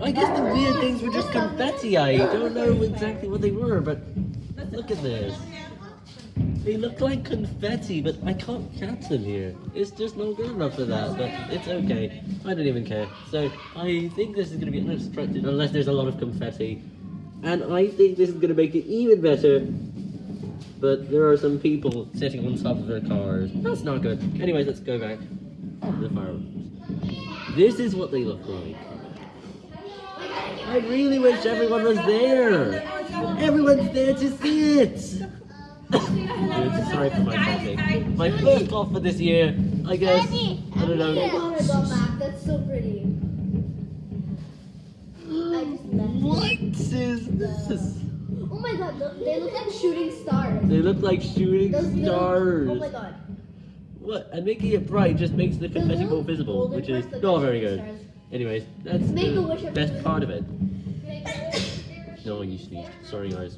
I guess the weird things were just confetti. I don't know exactly what they were, but look at this. They look like confetti, but I can't catch them here. It's just not good enough for that, but it's okay. I don't even care. So I think this is going to be unobstructed unless there's a lot of confetti. And I think this is going to make it even better. But there are some people sitting on top of their cars. That's not good. Anyways, let's go back to the fireworks. This is what they look like. I really wish everyone was there. Everyone's there to see it. Dude, sorry for my coughing. My first cough for this year, I guess. I don't my know. god, Mac, that's so pretty. I just messed What is this? Oh my god, they look like shooting stars. They look like shooting Those stars. Oh my god. What? And making it bright just makes the confetti more visible, which is not very good. stars. Anyways, that's Make the best part of it. No, you sneezed. Sorry, guys.